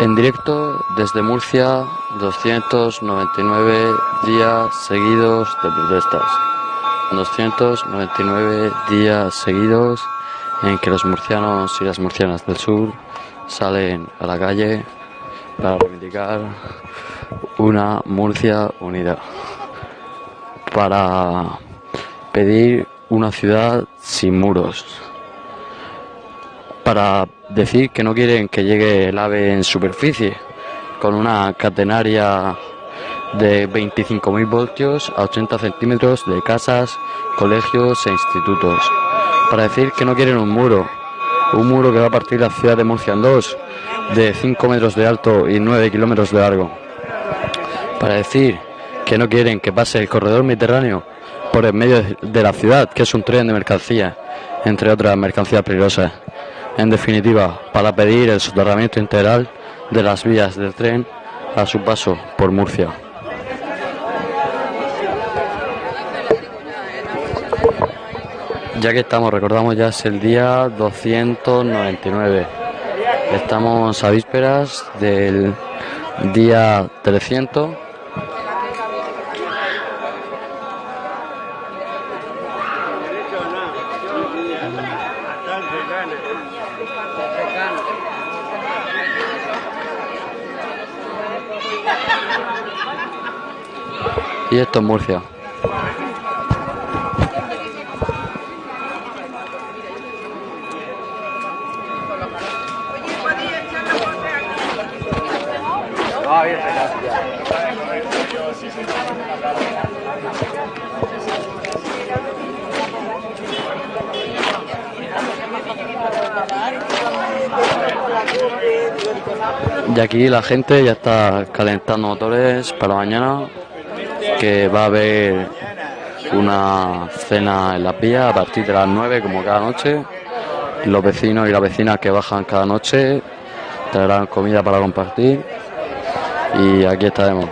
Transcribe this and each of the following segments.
En directo desde Murcia, 299 días seguidos de protestas. 299 días seguidos en que los murcianos y las murcianas del sur salen a la calle para reivindicar una Murcia unida. Para pedir una ciudad sin muros. Para decir que no quieren que llegue el ave en superficie con una catenaria de 25.000 voltios a 80 centímetros de casas, colegios e institutos. Para decir que no quieren un muro, un muro que va a partir la ciudad de Murcia en dos, de 5 metros de alto y 9 kilómetros de largo. Para decir que no quieren que pase el corredor mediterráneo por el medio de la ciudad, que es un tren de mercancía, entre otras mercancías peligrosas. En definitiva, para pedir el soterramiento integral de las vías del tren a su paso por Murcia. Ya que estamos, recordamos ya es el día 299. Estamos a vísperas del día 300 Y esto es Murcia. Y aquí la gente ya está calentando motores para mañana que va a haber una cena en la vías a partir de las 9 como cada noche. Los vecinos y las vecinas que bajan cada noche traerán comida para compartir y aquí estaremos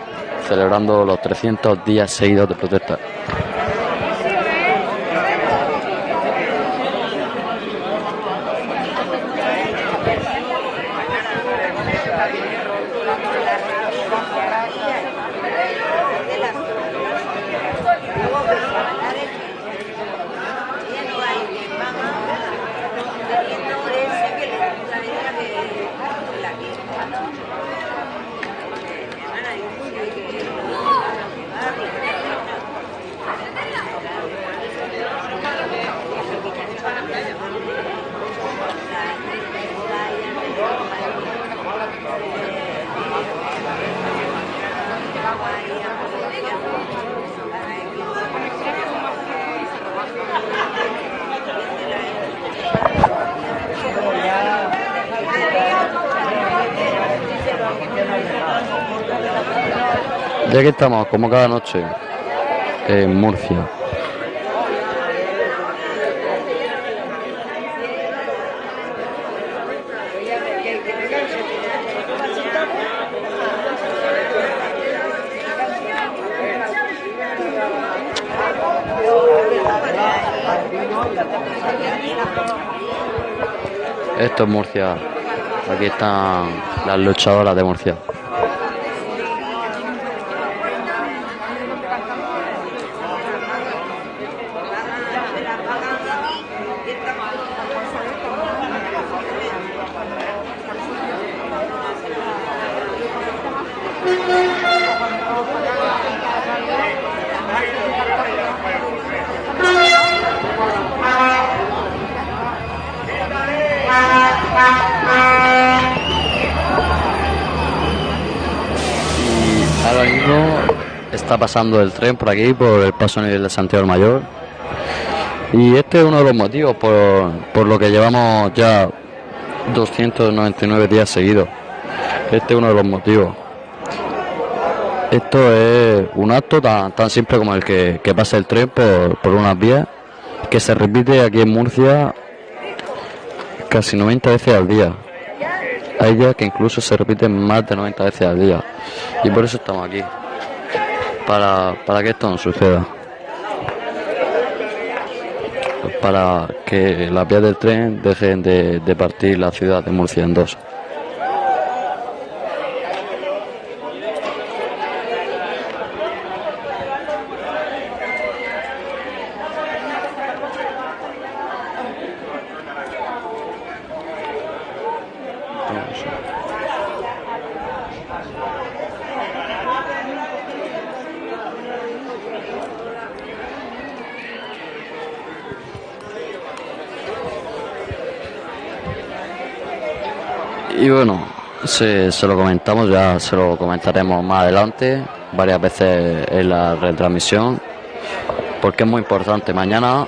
celebrando los 300 días seguidos de protesta. Ya que estamos, como cada noche, en Murcia. Esto es Murcia. Aquí están las luchadoras de Murcia. Está pasando el tren por aquí, por el paso nivel de Santiago Mayor. Y este es uno de los motivos por, por lo que llevamos ya 299 días seguidos. Este es uno de los motivos. Esto es un acto tan, tan simple como el que, que pasa el tren por, por unas vías, que se repite aquí en Murcia casi 90 veces al día. Hay días que incluso se repiten más de 90 veces al día. Y por eso estamos aquí. Para, para que esto no suceda. Para que las vías del tren dejen de, de partir la ciudad de Murcia en dos. Y bueno, se, lo comentamos, ya se lo comentaremos más adelante, varias veces en la retransmisión, porque es muy importante. Mañana,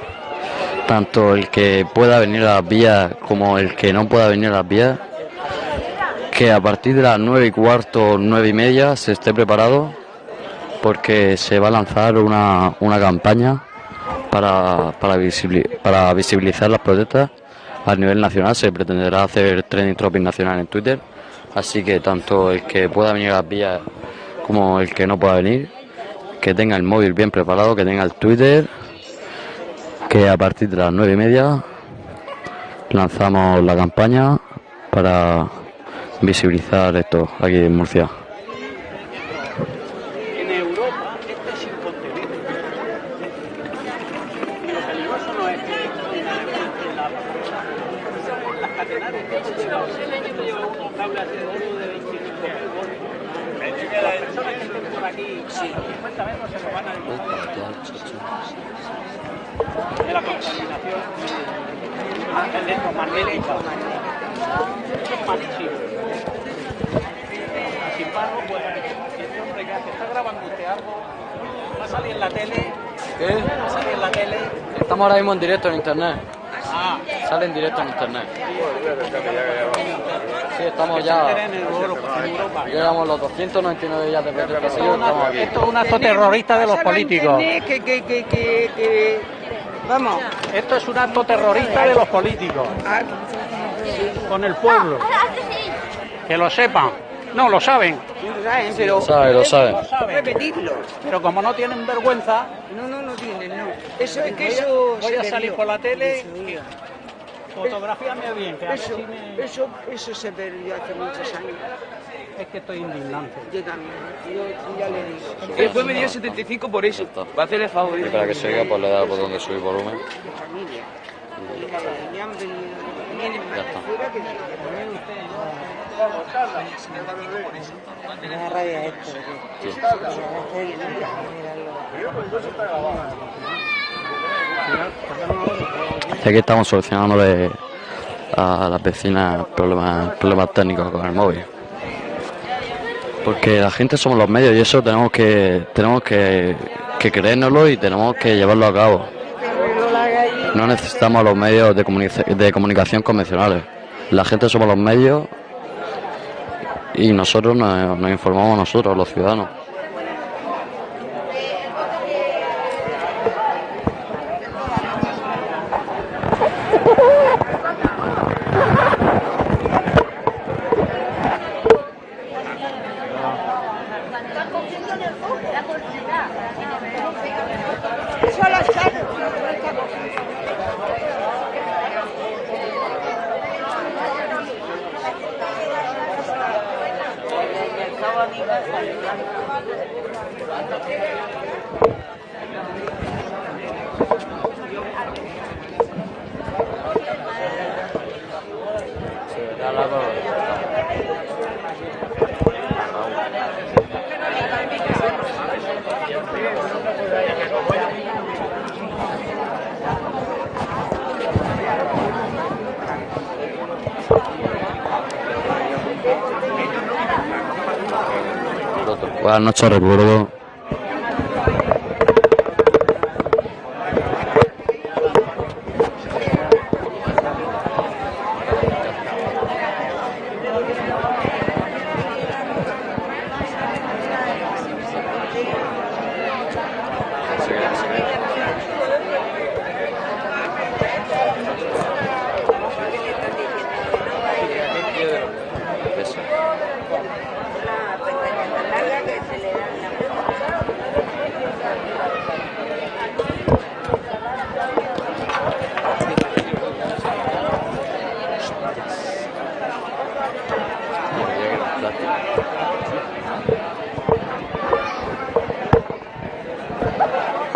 tanto el que pueda venir a las vías como el que no pueda venir a las vías, que a partir de las nueve y cuarto, nueve y media, se esté preparado, porque se va a lanzar una, una campaña para, para, para visibilizar las protestas a nivel nacional. Se pretenderá hacer trending topic nacional en Twitter. Así que tanto el que pueda venir a las vías como el que no pueda venir, que tenga el móvil bien preparado, que tenga el Twitter, que a partir de las nueve y media lanzamos la campaña para visibilizar esto aquí en Murcia. En Europa este es incontenible. Y lo peligroso no es que en la- las catenares que se lleva unos cables así de oro de 25 mil voltios. Las personas que estén por aquí a 50 metros se nos van a de la contaminación electromagnética. Eso es malísimo. Sin embargo, pues, este hombre que hace, está grabando usted algo, va a salir en la tele, va a salir en la tele. Estamos ahora mismo en directo en internet. Ah, Sale en directo en internet. Sí, estamos que se ya. Llegamos los 299 días de protesta Esto es estamos un acto terrorista de los políticos. internet, Que, que, que, que, que- Vamos. Esto es un acto terrorista de los políticos Ah, con el pueblo. Que lo sepan. No, lo saben. lo saben, pero Lo sabe, lo sabe. Lo saben. repetirlo. Pero como no tienen vergüenza, No, no, no tienen, no. Eso es que eso. voy se a salir por la tele. Fotografíame bien, que a ver Eso, si me... eso, eso se perdió hace muchos años. Es que estoy indignante. Yo también. Yo ya le digo. Después me dio 75 por eso. Va a hacerle favor. Y para que se oiga, pues le da el botón de subir volumen. De familia. Y ya han venido. Vienen más Ya de está. fuera que de La rabia esto, Sí. Aquí estamos solucionándole a las vecinas problemas, técnicos con el móvil. Porque la gente somos los medios y eso tenemos que tenemos que, que y tenemos que llevarlo a cabo. No necesitamos los medios de, comunic- de comunicación convencionales. La gente somos los medios y nosotros nos, nos informamos nosotros, los ciudadanos. Buenas noches, recuerdo.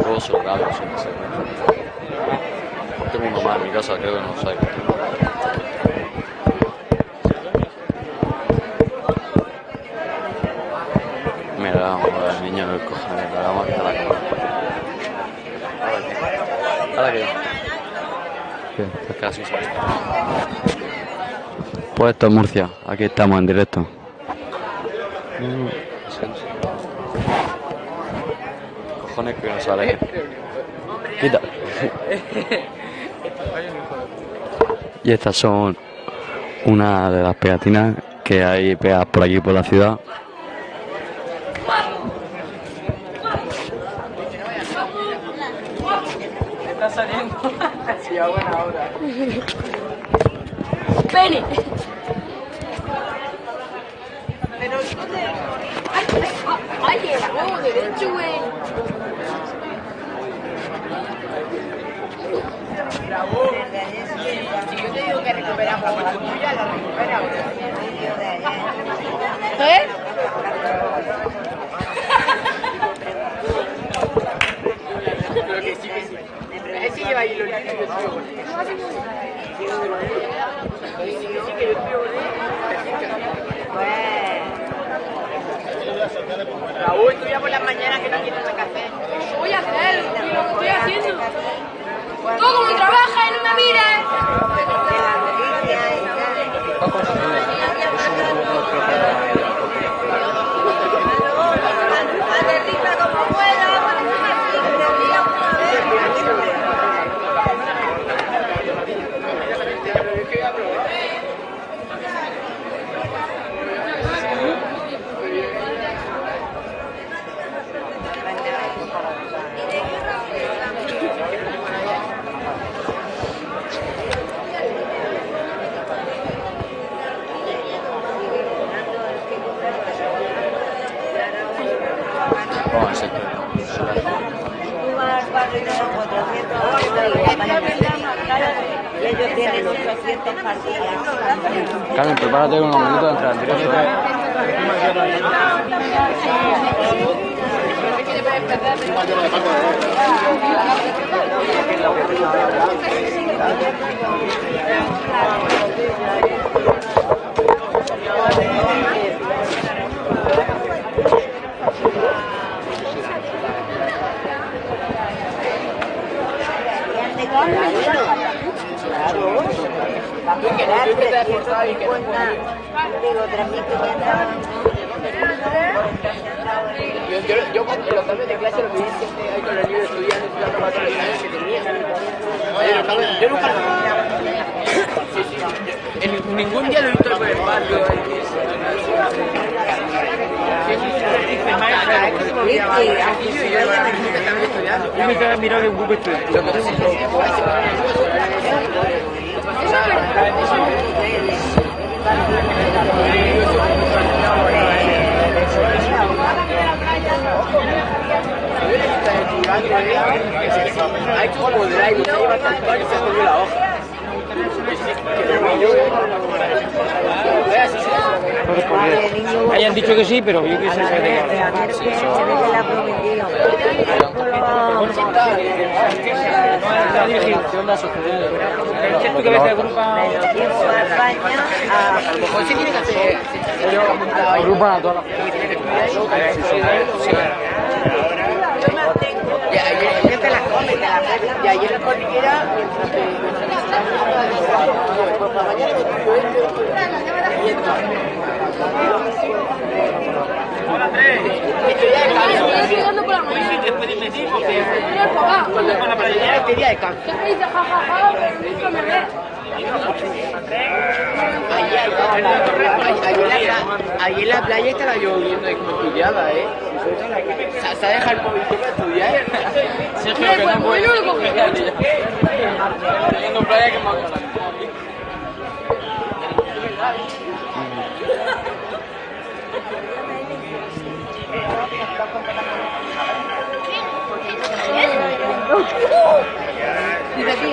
Luego se lo cambio, si no sé. Tengo uno más en mi casa, creo que no sabe. Mira, vamos a ver, niño del cojones, le vamos a quitar la cámara. Ahora qué. Ahora que ve. Pues esto es Murcia, aquí estamos en directo. Cojones que no sale. Quita. Y estas son una de las pegatinas que hay pegadas por aquí por la ciudad. Está saliendo. Sí, a buena hora. Pene. Pero ¿dónde? Ay, ay, ay, el huevo derecho, güey. Si yo te digo que recuperamos la tuya, la recuperamos. ¿Eh? Sí, que lo yo sigo. Sí, yo sigo. Raúl, tú ya por las mañanas que no nada que hacer. ¿Qué voy a hacer? ¿Y lo que estoy haciendo? Tú como trabajas y no me mires. Thank you. Carmen, prepárate unos minutos de entrar en directo. Vamos a quedar 350. Digo, 3.500. Yo, yo, yo los cambios de clase lo con de las que tenía. Yo nunca Sí, sí. ningún día lo he visto por el aquí yo me quedé mirando en Google. Que lleva cual se la hoja. Hayan dicho que sí, pero yo qué sé saber de qué la Y ayer te las comes, te las comes. Y ayer en la cordillera, mientras te. Pues para mañana me tuyo esto, y esto. Este día de Estoy cambio. llegando por la porque. Este día de. Siempre dice jajaja, pero nunca me ve. Ayer, ayer, la- playa estaba lloviendo y como estudiaba, ¿eh? Se, ha dejado el móvil para estudiar. Sergio, Mira, pues, pues, yo lo cogí. Teniendo playa que más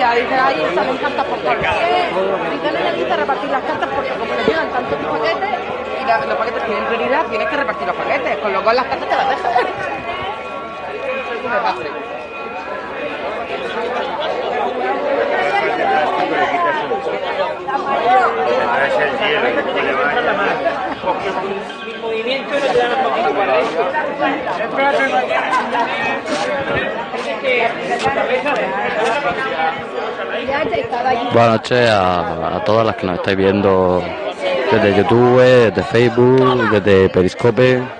Dice, tía, dice, ahí salen cartas por todos lados. Necesitas repartir las cartas porque como le llegan tantos paquetes y la- los paquetes tienen prioridad, tienes que repartir los paquetes, con lo cual las cartas te las dejan. Es un desastre. movimiento no te dan un poquito para eso. Ya te estaba allí. Buenas noches a, a todas las que nos estáis viendo desde YouTube, desde Facebook, desde Periscope.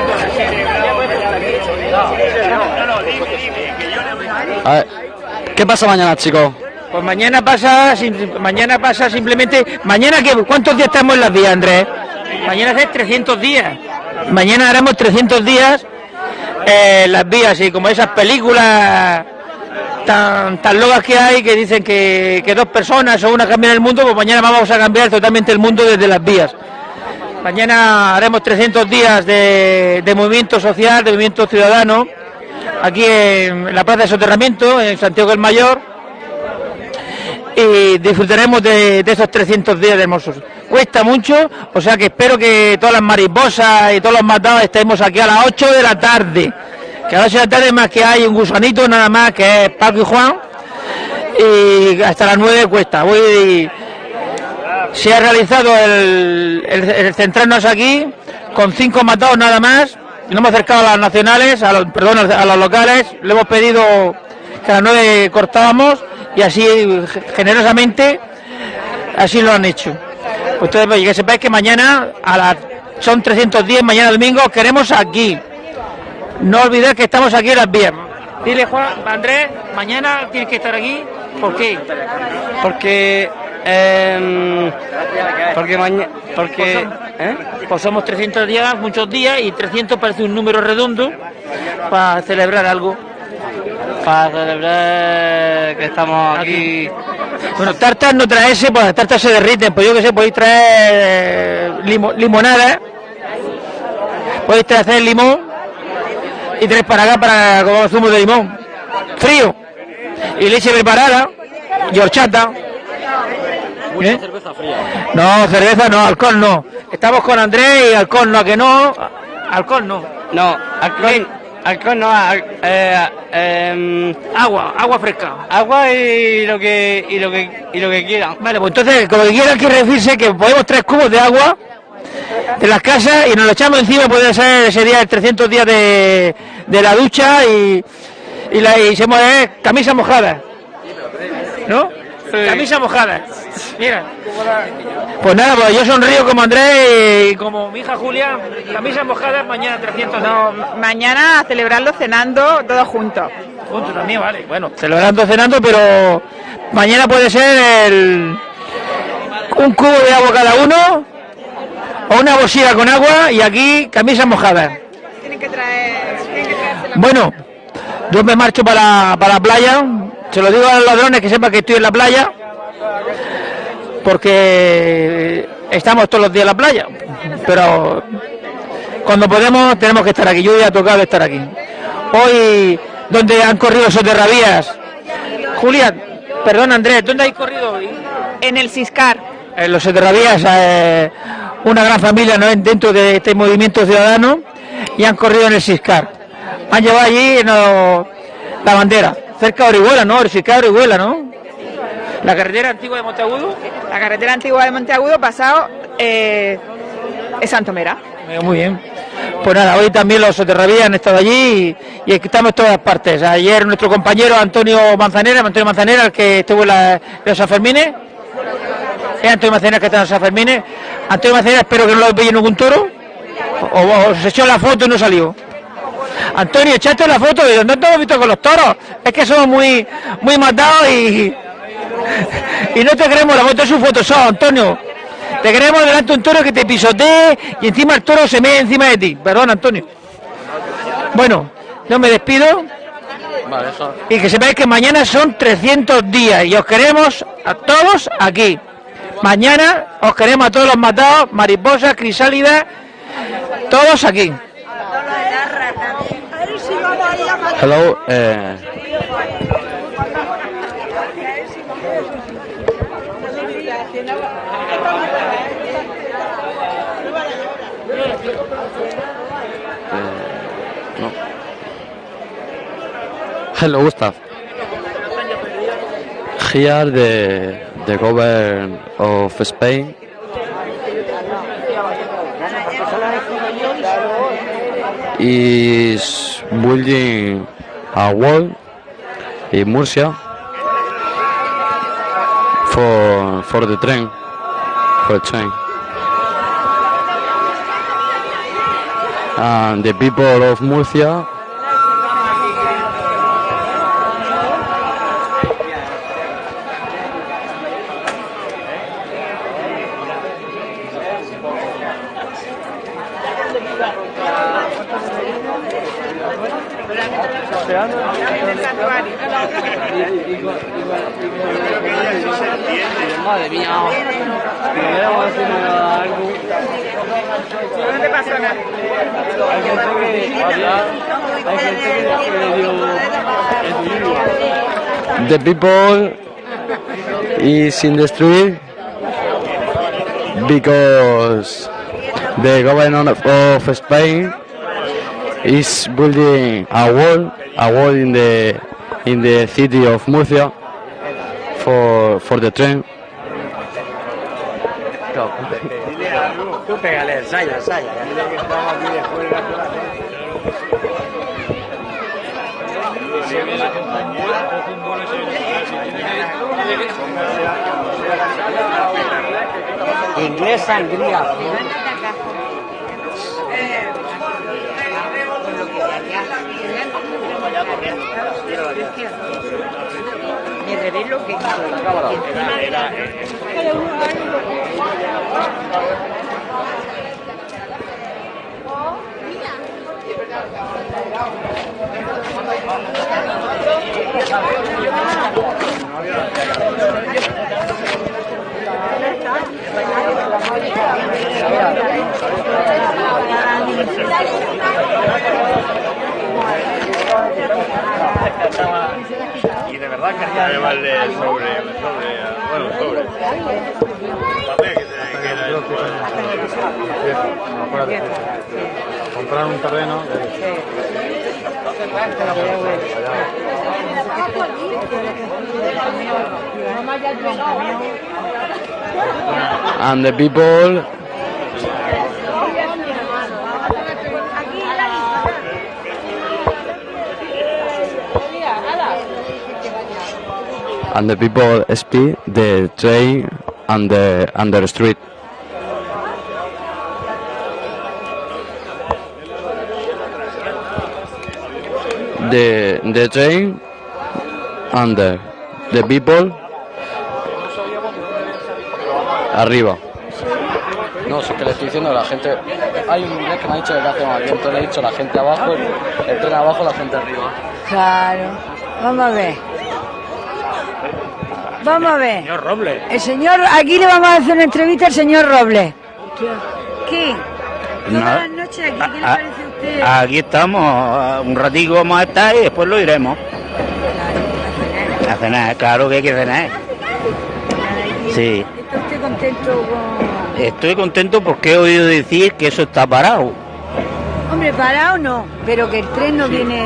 ¿Qué pasa mañana, chicos? Pues mañana pasa, mañana pasa simplemente, mañana que, ¿cuántos días estamos en las vías, Andrés? Mañana es 300 días. Mañana haremos 300 días eh, las vías y como esas películas tan, tan locas que hay que dicen que, que dos personas o una cambian el mundo, pues mañana vamos a cambiar totalmente el mundo desde las vías. Mañana haremos 300 días de, movimiento social, de movimiento ciudadano, aquí en la Plaza de Soterramiento, en Santiago del Mayor, y disfrutaremos de, de esos 300 días de hermosos. Cuesta mucho, o sea que espero que todas las mariposas y todos los matados estemos aquí a las 8 de la tarde. Que a las 8 de la tarde más que hay un gusanito nada más que es Paco y Juan. Y hasta las 9 cuesta. Voy, se ha realizado el, centrarnos aquí con cinco matados nada más. Nos hemos acercado a las nacionales, a los, perdón, a los locales. Le hemos pedido que a las 9 cortábamos y así generosamente así lo han hecho. Ustedes pues, que sepáis que mañana a las son 310, mañana domingo queremos aquí. No olvidéis que estamos aquí en las vías. Dile Juan, Andrés, mañana tienes que estar aquí. ¿Por qué? Porque. Em, porque mañana. Porque. ¿eh? Pues somos 300 días, muchos días, y 300 parece un número redondo para celebrar algo. Para celebrar que estamos aquí. Bueno, tartas no traerse, pues las tartas se derriten, pues yo que sé, podéis traer eh, limo- limonada, podéis traer limón y tres para acá para como zumo de limón, frío, y leche preparada, y horchata. ¿Eh? No, cerveza no, alcohol no. Estamos con Andrés y alcohol no, ¿a que no, alcohol no. No, alcohol. Alcohol no. al- eh, em, Agua, agua fresca. agua y lo que. Y lo que. Y lo que quieran. Vale, pues entonces, como que quieran que referirse que podemos tres cubos de agua de las casas y nos lo echamos encima, puede ser ese día, el 300 días de, de la ducha y, y, la, y se mueve camisa mojada. ¿No? Camisa mojada. Mira. Pues nada, pues yo sonrío como Andrés y como mi hija Julia. Camisa mojada, mañana 300 No, mañana a celebrarlo cenando todos juntos. Punto también, vale. Bueno, celebrando, cenando, pero mañana puede ser el, un cubo de agua cada uno o una bolsilla con agua y aquí camisas mojadas. Tienen que traer, tienen que Bueno, yo me marcho para, para la playa. Se lo digo a los ladrones que sepan que estoy en la playa. Porque estamos todos los días en la playa. Pero cuando podemos tenemos que estar aquí. Yo ya he tocado estar aquí. Hoy, donde han corrido soterravías. Julia, perdón Andrés, ¿dónde hay corrido hoy? En el Ciscar. en los Soterravías, eh, una gran familia ¿no? dentro de este movimiento ciudadano y han corrido en el Ciscar. Han llevado allí no, la bandera, cerca de Orihuela, ¿no? Ciscar de Orihuela, ¿no? La carretera antigua de Monteagudo. La carretera antigua de Monteagudo pasado eh, es Santomera. Muy bien. Pues nada, hoy también los soterravías han estado allí y, y estamos en todas partes. Ayer nuestro compañero Antonio Manzanera, Antonio Manzanera, el que estuvo en, la, en los Sanfermines. Es Antonio Manzanera que está en los Sanfermines. Antonio Manzanera, espero que no lo pille ningún toro. O, o se echó la foto y no salió. Antonio, echaste la foto de donde te hemos visto con los toros. Es que somos muy, muy matados y, y no te creemos la foto, es un Photoshop, Antonio. Te queremos delante de un toro que te pisotee y encima el toro se mete encima de ti. Perdón, Antonio. Bueno, yo me despido Vale, eso. y que sepáis que mañana son 300 días y os queremos a todos aquí. Mañana os queremos a todos los matados, mariposas, crisálidas, todos aquí. Hello. Uh, no. Hello, Gustav. Here the the government of Spain is building a wall in Murcia for for the train for the train. And the people of Murcia Madre mía. No te pasa nada. Hay gente que había, hay gente que le dio el the people is in the street because the government of, of Spain is building a wall, a wall in the in the city of Murcia for for the train. Tú pégale, ensaya, ensaya. Inglés sangría. Me revelo que Y de verdad quería llevarle sobre, sobre, bueno, sobre. Papel que se que era comprar un terreno and the people and the people speed the train and the and the street the the train and the, the people arriba no, si es que le estoy diciendo a la gente. Hay un inglés que me ha dicho que hace mal viento. Le he dicho la gente abajo, el, el tren abajo, la gente arriba. Claro. Vamos a ver. Vamos a ver. señor Robles. El señor, aquí le vamos a hacer una entrevista al señor Robles. ¿Qué? Buenas noches, aquí, ¿qué le parece a usted? Aquí estamos, un ratito vamos a estar y después lo iremos. A cenar, claro que hay que cenar. Sí, ¿Está usted contento con...? estoy contento porque he oído decir que eso está parado. Hombre, parado no, pero que el tren no viene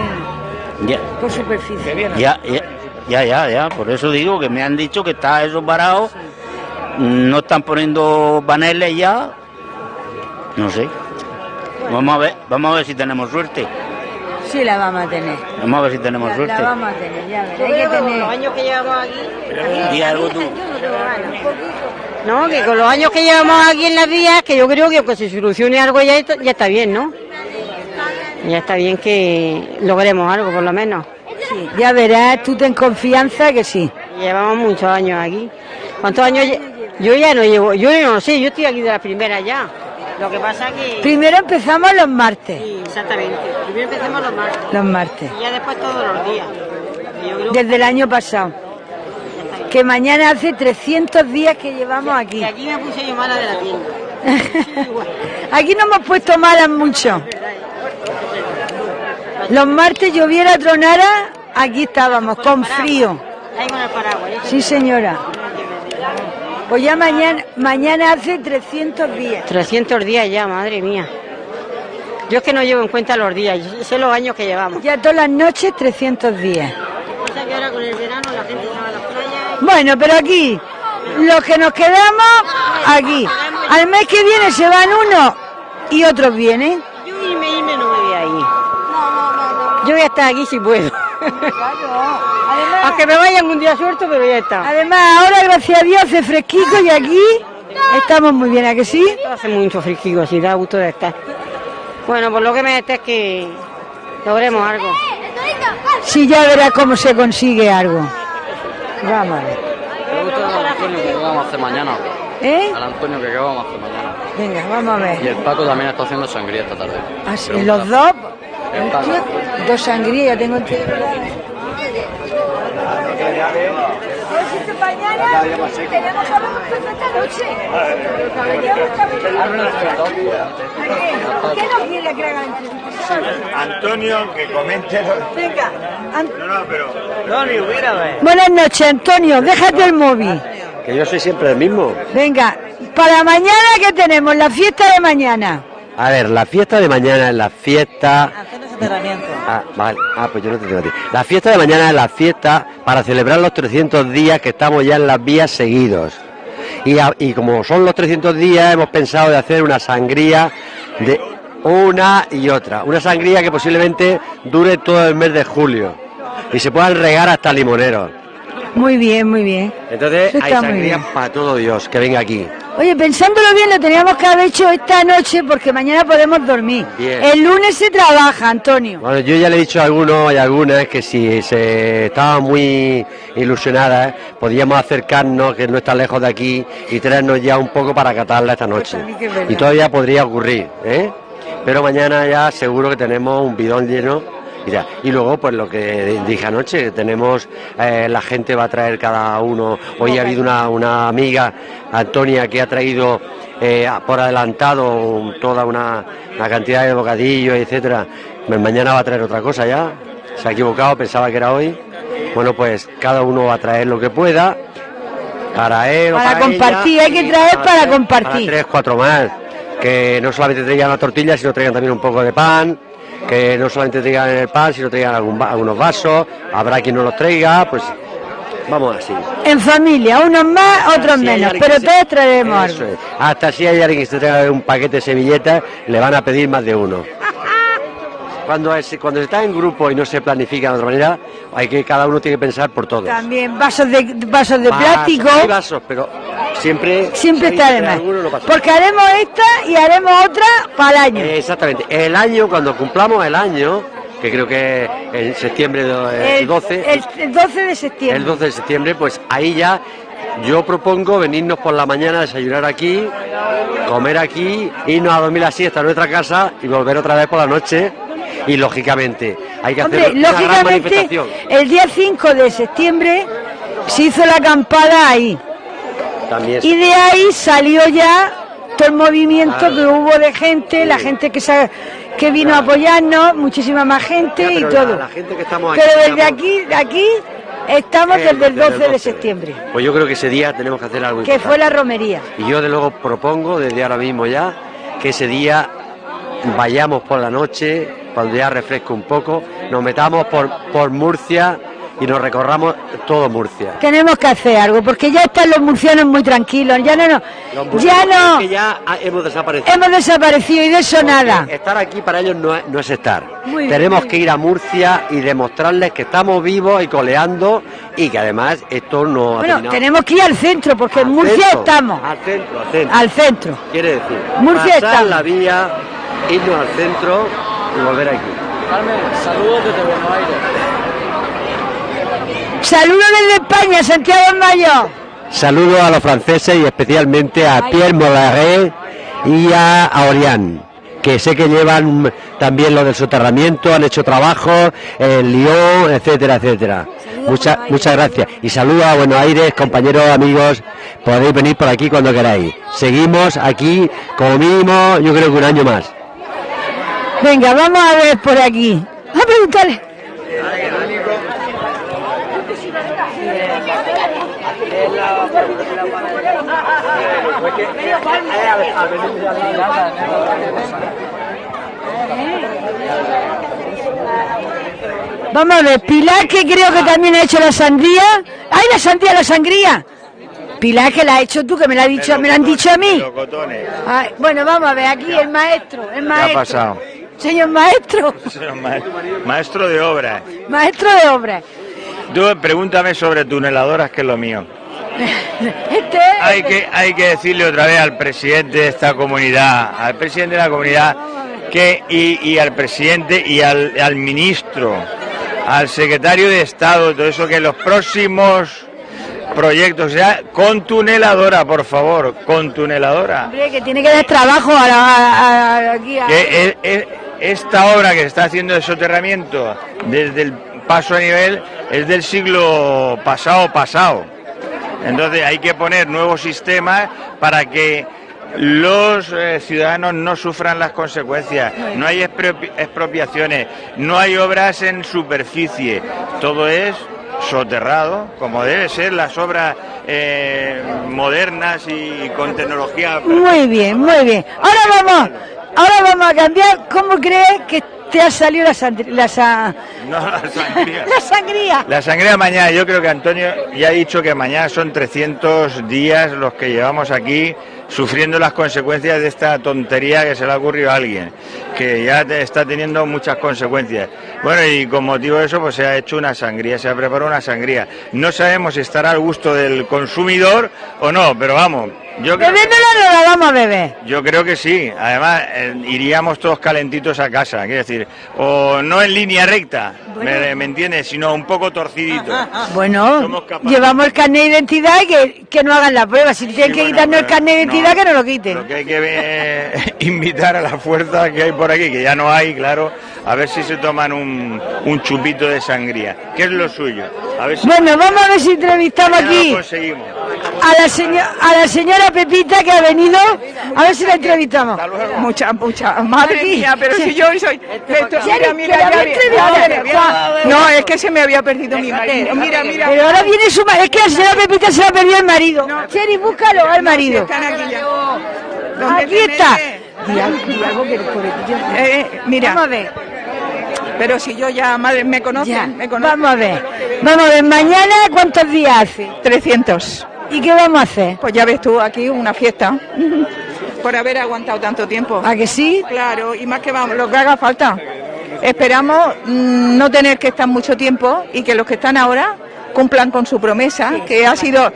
Ya, por superficie. ya, ya, ya, ya, ya, por eso digo que me han dicho que está eso parado. No están poniendo paneles ya. No sé. Vamos a ver, vamos a ver si tenemos suerte. Sí, la vamos a tener. Vamos a ver si tenemos La, suerte. la vamos a tener, ya verás. Hay que tener... los años que llevamos aquí, Di algo tú. no, que con los años que llevamos aquí en las vías, que yo creo que que se solucione algo ya, ya está bien, ¿no? Ya está bien que logremos algo, por lo menos. Sí, ya verás, tú ten confianza que sí. Llevamos muchos años aquí. ¿Cuántos años? Yo ya no llevo, yo no sé, yo estoy aquí de la primera ya. Lo que pasa que... Primero empezamos los martes. Sí, exactamente. Primero empecemos los martes. Los martes. Y ya después todos los días. Creo Desde el año pasado. Que mañana hace 300 días que llevamos aquí. que aquí me puse yo mala de la tienda. Aquí no hemos puesto malas mucho. Los martes lloviera, tronara, aquí estábamos, con frío. Sí, señora. Pues ya mañana, mañana hace 300 días. 300 días ya, madre mía. Yo es que no llevo en cuenta los días, sé los años que llevamos. Ya todas las noches 300 días. Pasa que ahora con el verano la gente se va a las playas. Bueno, pero aquí, los que nos quedamos, aquí. Al mes que viene se van unos y otros vienen. Yo irme, irme no me voy a ir. Yo voy a estar aquí si puedo. Aunque me vayan un día suelto, pero ya está. Además, ahora gracias a Dios hace fresquito y aquí estamos muy bien, ¿a que sí? Hace mucho fresquito, así da gusto de estar. Bueno, pues lo que me está es que logremos algo. Sí, ya verás cómo se consigue algo. Vamos a ver. Me gusta el Antonio que vamos a hacer mañana. ¿Eh? Al Antonio que vamos a hacer mañana. Venga, vamos a Y ver. el Paco también está haciendo sangría esta tarde. Así, Pregunta. los dos. Dos sangrías, ya tengo entendido. mañana tenemos algo esta noche. ¿Qué no quiere que haga? Antonio, que comente. Venga, No, no, pero... No, ni hubiera ver. buenas noches, Antonio, déjate el móvil. Que yo soy siempre el mismo. Venga, para mañana, ¿qué tenemos? La fiesta de mañana. A ver, la fiesta de mañana es la fiesta... Ah, vale. Ah, pues yo no te tengo a ti. La fiesta de mañana es la fiesta para celebrar los 300 días que estamos ya en las vías seguidos. Y, a- y como son los 300 días, hemos pensado de hacer una sangría de una y otra. Una sangría que posiblemente dure todo el mes de julio. Y se puedan regar hasta limoneros. Muy bien, muy bien. Entonces hay está muy sangría bien. para todo Dios que venga aquí. Oye, pensándolo bien, lo teníamos que haber hecho esta noche porque mañana podemos dormir. Bien. El lunes se trabaja, Antonio. Bueno, yo ya le he dicho a algunos y a algunas que si se estaban muy ilusionadas, podíamos acercarnos, que no está lejos de aquí, y traernos ya un poco para catarla esta noche. también que es verdad. Y todavía podría ocurrir, ¿eh? Pero mañana ya seguro que tenemos un bidón lleno. Y, ya. Y luego, pues lo que dije anoche, tenemos, eh, la gente va a traer cada uno. Hoy ha habido una, una amiga, Antonia, que ha traído eh, por adelantado toda una, una cantidad de bocadillos, etcétera. Mañana va a traer otra cosa ya. Se ha equivocado, pensaba que era hoy. Bueno, pues cada uno va a traer lo que pueda para él Para para compartir, ella, hay que traer para compartir. tres, cuatro más. Que no solamente traigan la tortilla, sino traigan también un poco de pan. Que no solamente traigan el pan, sino traigan algún algunos vasos. Habrá quien no los traiga, pues vamos así. En familia, unos más, otros Si menos, pero se- todos algo. es. Hasta si hay alguien que se traiga un paquete de servilletas, le van a pedir más de uno. Cuando, es- cuando se está en grupo y no se planifica de otra manera, hay que cada uno tiene que pensar por todos. También vasos de, vasos de Vasos, plástico. hay vasos, pero siempre Siempre si está de más. Porque haremos esta y haremos otra para el año. Eh, Exactamente. El año, cuando cumplamos el año, que creo que en septiembre do- eh, el, 12, el- el 12 de septiembre. el 12 de septiembre, pues ahí ya yo propongo venirnos por la mañana a desayunar aquí, comer aquí, irnos a dormir la siesta a nuestra casa y volver otra vez por la noche. Y lógicamente hay que hacer una gran lógicamente, manifestación. el día 5 de septiembre se hizo la acampada ahí. También Y de ahí salió ya todo el movimiento Claro. que hubo de gente, la gente que, sa- que vino a apoyarnos, muchísima más gente Ya, y todo. La, la gente que estamos aquí. Pero desde aquí, de aquí estamos desde el 12 de 12. septiembre, Pues yo creo que ese día tenemos que hacer algo que fue la romería. Y yo de luego propongo desde ahora mismo ya que ese día vayamos por la noche, cuando ya refresque un poco, nos metamos por, por Murcia y nos recorramos todo Murcia. Tenemos que hacer algo, porque ya están los murcianos muy tranquilos, ya no, no, ya no, que ya hemos desaparecido. hemos desaparecido y de eso Porque nada. Estar aquí para ellos no es, no es estar. Muy Tenemos que ir a Murcia y demostrarles que estamos vivos y coleando y que además esto no Bueno, tenemos que ir al centro, porque en Murcia centro, estamos, Al centro, al centro. al centro. Quiere decir, Murcia pasar estamos. la vía, irnos al centro y volver aquí. Carmen, saludos desde Buenos Aires. Saludos desde España, Santiago Mayor. Saludos a los franceses y especialmente a Pierre Mollaret y a, Orián, que sé que llevan también lo del soterramiento, han hecho trabajo en Lyon, etcétera, etcétera. Muchas, muchas gracias. Y saludos a Buenos Aires, compañeros, amigos, podéis venir por aquí cuando queráis. Seguimos aquí como mínimo, yo creo que un año más. Venga, vamos a ver por aquí. A preguntarle. Vamos a ver, Pilar que creo que también ha hecho la sandía. ¡Ay, la sandía, la sangría! Pilar que la has hecho tú, que me la, ha dicho, me la han dicho a mí. Ay, bueno, vamos a ver, aquí el maestro, el ¿Qué ha maestro. pasado? Señor maestro, Señor ma- Maestro de obras. maestro de obras. Tú pregúntame sobre tuneladoras, que es lo mío. Este Hay que, hay que decirle otra vez al presidente de esta comunidad, al presidente de la comunidad, que y, y al presidente y al, al ministro, al secretario de Estado, todo eso, que los próximos proyectos, ya con tuneladora, por favor, con tuneladora. Hombre, que tiene que dar trabajo a la, a- a- aquí a- que esta obra que se está haciendo de soterramiento desde el paso a nivel es del siglo pasado pasado. Entonces hay que poner nuevos sistemas para que los eh, ciudadanos no sufran las consecuencias. No hay expropi- expropiaciones, no hay obras en superficie. Todo es soterrado, como debe ser las obras eh, modernas y con tecnología. Muy bien, muy bien. Ahora vamos, ahora vamos a cambiar. ¿Cómo crees que te ha salido la, sandri- la, sa- No, la sangría. la sangría? La sangría mañana, yo creo que Antonio ya ha dicho que mañana son 300 días los que llevamos aquí sufriendo las consecuencias de esta tontería que se le ha ocurrido a alguien, que ya está teniendo muchas consecuencias. Bueno, y con motivo de eso, pues se ha hecho una sangría, se ha preparado una sangría. No sabemos si estará al gusto del consumidor o no, pero vamos, yo creo, Bebiéndola no la vamos a beber. yo creo que sí. Además, eh, iríamos todos calentitos a casa, quiero decir, o no en línea recta, ¿me, me entiendes? Sino un poco torcidito. Bueno, llevamos el carnet de identidad y que, que no hagan la prueba. Si tienen que bueno, quitarnos el carnet de identidad, no. que no lo quiten. Lo que hay que eh, invitar a la fuerza que hay por aquí, que ya no hay, claro, a ver si se toman un, un chupito de sangría, que es lo suyo. A ver si Bueno, vamos a ver si entrevistamos aquí lo conseguimos. a la, señora, a la señora Pepita que ha venido. A ver si la entrevistamos. Mucha, mucha. Madre Aquí. mía, pero si yo soy. Esto- mira, mira, ya había. No, es que se me había perdido mi marido. Mira, mira. Pero ahora viene su marido. Es que la señora Pepita se la perdió el marido. Cheri, búscalo al marido. Están aquí ya. ¿Dónde Aquí está. Di algo, di algo que pobrecillo. Eh, mira. Vamos a ver. Pero si yo ya, madre, me conocen, Ya, me conocen. vamos a ver. Vamos a ver, mañana cuántos días hace. 300. ¿Y qué vamos a hacer? Pues ya ves tú, aquí una fiesta. Por haber aguantado tanto tiempo. ¿A que sí? Claro, y más que vamos, lo que haga falta. Esperamos mm, no tener que estar mucho tiempo y que los que están ahora cumplan con su promesa, que ha sido,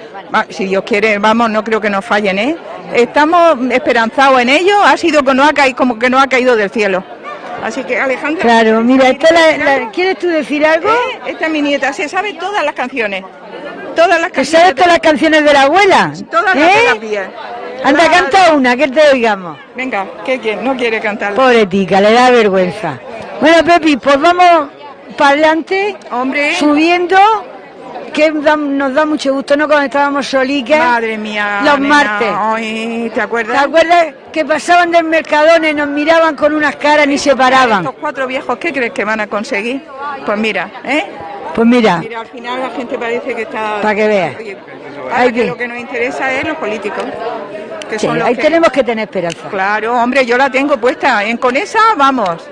si Dios quiere, vamos, no creo que nos fallen, ¿eh? Estamos esperanzados en ello, ha sido que no ha caído, como que no ha caído del cielo. Así que Alejandra. Claro, mira, esta la- la- ¿quieres tú decir algo? ¿Eh? Esta es mi nieta, se sabe todas las canciones. Todas las ¿Que canciones. sabes todas las canciones de la abuela? Todas las ¿Eh? terapia. Anda, Claro. canta una, que te oigamos. Venga, ¿qué quiere? No quiere cantar. Pobre tica, le da vergüenza. Bueno, Pepi, pues vamos para adelante, Hombre. subiendo, que nos da mucho gusto, ¿no? Cuando estábamos soliques. Madre mía. Los nena, martes. ay, ¿Te ¿Te acuerdas? que pasaban del Mercadona y nos miraban con unas caras ni se paraban? Estos cuatro viejos, ¿qué crees que van a conseguir? Pues mira, ¿eh? Pues mira, Mira, al final la gente parece que está... Pa' que veas. Ahora que que- lo que nos interesa es los políticos. Que sí, son los ahí que- tenemos que tener esperanza. Claro, hombre, yo la tengo puesta. En con esa, vamos.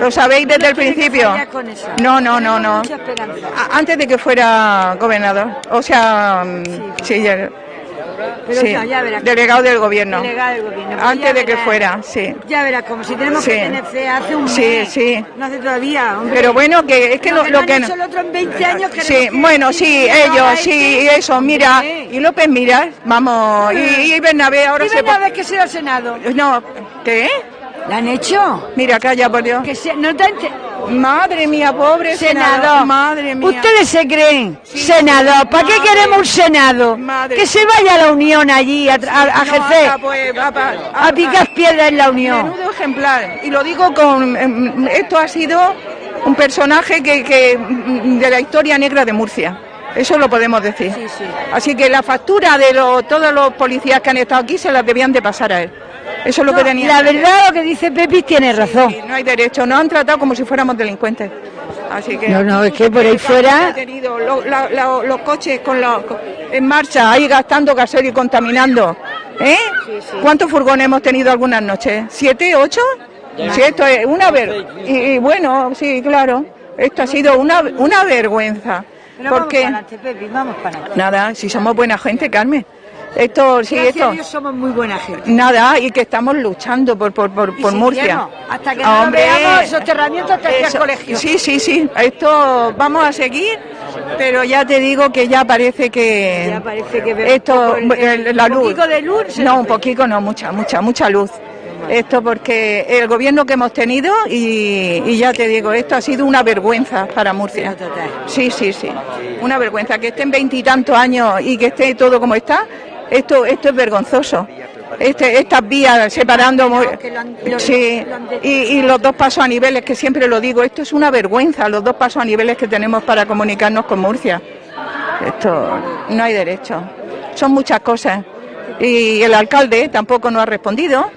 Lo sabéis desde el principio. No, no, no, no. Antes de que fuera gobernador. O sea, mm, sí, ya- Pero sí, no, ya verás. delegado del gobierno. Delegado del gobierno, pues Antes de que fuera, sí. Ya verás, como si tenemos Sí. que tener fe hace un Sí, mes. sí. No hace todavía, hombre. Pero bueno, que es que lo, que lo no que... han hecho el otro en 20 años queremos Sí, que- bueno, que sí, ellos, este- sí, eso, mira. Y López Miras, vamos. Y, y Bernabé ahora Y se... Bernabé que sea Senado. No, ¿qué? ¿La han hecho? Mira, calla, por Dios. Que se, no te Madre mía, pobre senador. Senador. Madre mía. Ustedes se creen senador. ¿Para qué Madre. queremos un senado? Madre. Que se vaya a la Unión allí a, a, a No, ejercer, anda, pues, a picar piedras en la Unión. Menudo ejemplar. Y lo digo con. em, Esto ha sido un personaje que, que, mm, de la historia negra de Murcia. Eso lo podemos decir. Así que la factura de lo- todos los policías que han estado aquí se las debían de pasar a él. Eso es lo No, que tenía. la verdad, lo que dice Pepi tiene razón. no hay derecho. Nos han tratado como si fuéramos delincuentes. Así que. No, no, es que por ahí fuera- tenido lo- la- la- los coches con los, en marcha, ahí gastando gasoil y contaminando. ¿Eh? ¿Cuántos furgones hemos tenido algunas noches? ¿Siete, ocho? Sí, esto es una ver... Y, y bueno, sí, claro. Esto ha sido una, una vergüenza. Pero vamos Porque... para adelante, Pepi, vamos para adelante. Nada, si somos buena gente, Carmen. Esto, sí, Gracias a esto. Dios somos muy buena gente. Nada, y que estamos luchando por, por, por, Y por Murcia. seguiremos, hasta que no hombre, veamos, soterramiento hasta colegio. Sí, sí, sí. Esto vamos a seguir, pero ya te digo que ya parece que. Ya parece que Esto, un poco el- el- la un luz. poquito de luz No, un poquito no, mucha, mucha, mucha luz. Esto porque el gobierno que hemos tenido y, y ya te digo, esto ha sido una vergüenza para Murcia. Sí, sí, sí. Una vergüenza que estén veintitantos años y que esté todo como está. Esto, esto es vergonzoso. Este, estas vías separando. mo- Sí, y, y los dos pasos a niveles, que siempre lo digo, esto es una vergüenza, los dos pasos a niveles que tenemos para comunicarnos con Murcia. Esto no hay derecho. Son muchas cosas. Y el alcalde tampoco nos ha respondido.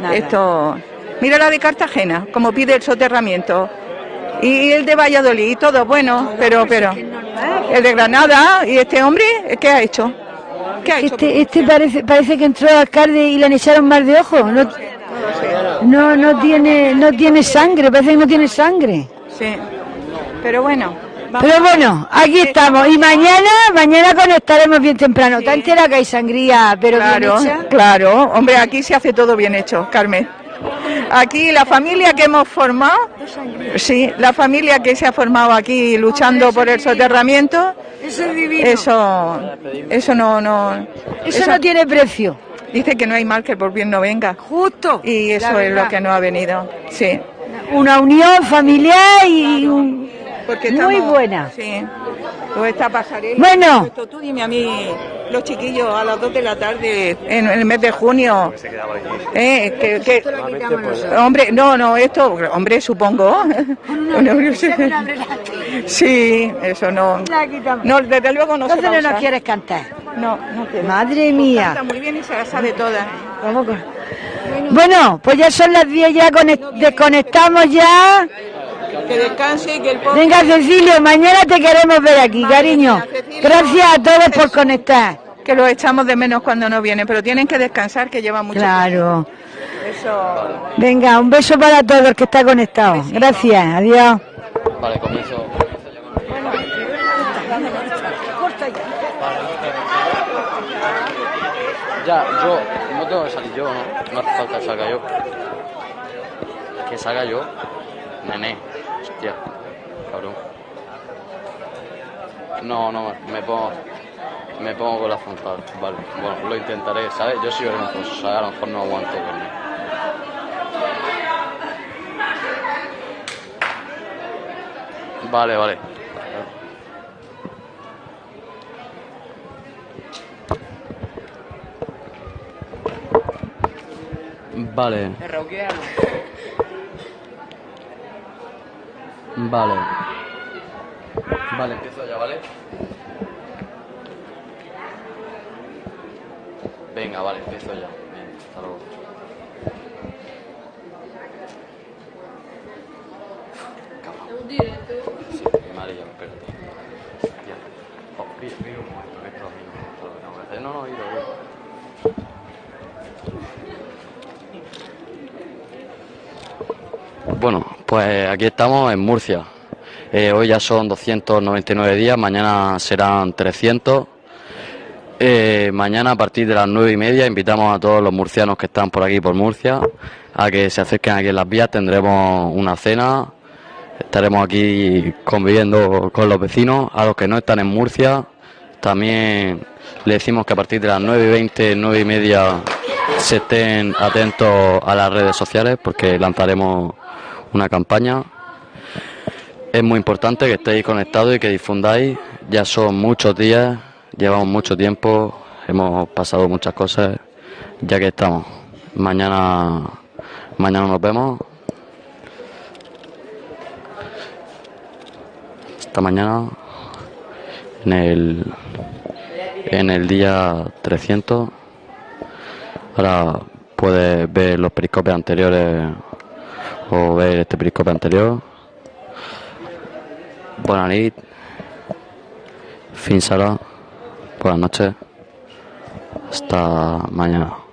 Nada. Esto. Mira la de Cartagena, como pide el soterramiento. Y el de Valladolid, y todo bueno, pero, pero. El de Granada, y este hombre, ¿qué ha hecho? Este, este parece, parece que entró alcalde y le echaron mal de ojo. No, no, no tiene, no tiene sangre, parece que no tiene sangre. Sí. Pero bueno. Pero bueno, aquí estamos. Y mañana, mañana conectaremos bien temprano. Está entera que hay sangría, pero claro, bien hecha. claro. Hombre, aquí se hace todo bien hecho, Carmen. Aquí la familia que hemos formado, sí, la familia que se ha formado aquí luchando por el soterramiento, Eso eso, no, no, Eso no tiene precio. Dice que no hay mal que por bien no venga. Justo. Y eso es lo que no ha venido. Sí. Una unión familiar y un- Porque muy estamos- buena. Sí. Pues esta pasarela. Bueno. Esto, Tú dime a mí, los chiquillos a las 2 de la tarde en el mes de junio. Eh, que, que- hombre, no, no, esto, hombre, supongo. sí, eso no. No, desde luego no se Entonces no nos quieres cantar. No, no te Madre mía. Canta muy bien y se la sabe toda. Vamos con- Bueno, pues ya son las 10, ya conec- desconectamos ya. Que descanse y que el pobre... Venga, Cecilio, mañana te queremos ver aquí, cariño. Gracias a todos por conectar. Que los echamos de menos cuando no vienen, pero tienen que descansar, que llevan mucho Claro. Eso. Venga, un beso para todos los que están conectados. Gracias, adiós. Vale, comienzo. Ya, yo no tengo que salir yo, ¿no? No hace falta que salga yo. Que salga yo. Nene. Hostia. Cabrón. No, no, me pongo. Me pongo con la frontal. Vale, bueno, lo intentaré, ¿sabes? Yo soy vergonzoso, ¿sabes? A lo mejor no aguanto verme. Vale, vale. Vale. Vale. Vale, empiezo ya, ¿vale? Venga, vale, empiezo ya. Bien, hasta luego. Sí, María, espérate. Hostia. Oh, un momento, que esto a no lo que que. No, no, ido, ido. Bueno, pues aquí estamos en Murcia. Eh, hoy ya son 299 días, mañana serán 300. Eh, mañana a partir de las nueve y media invitamos a todos los murcianos que están por aquí por Murcia a que se acerquen aquí en las vías. Tendremos una cena, estaremos aquí conviviendo con los vecinos. A los que no están en Murcia, también le decimos que a partir de las nueve y veinte, nueve y media se estén atentos a las redes sociales porque lanzaremos una campaña. Es muy importante que estéis conectados y que difundáis. Ya son muchos días, llevamos mucho tiempo, hemos pasado muchas cosas, ya que estamos. Mañana, mañana nos vemos. Hasta mañana en el en el día 300. Ahora puedes ver los periscopes anteriores o ver este periscope anterior. Buenas nit. Fin será. Buenas noches. Hasta mañana.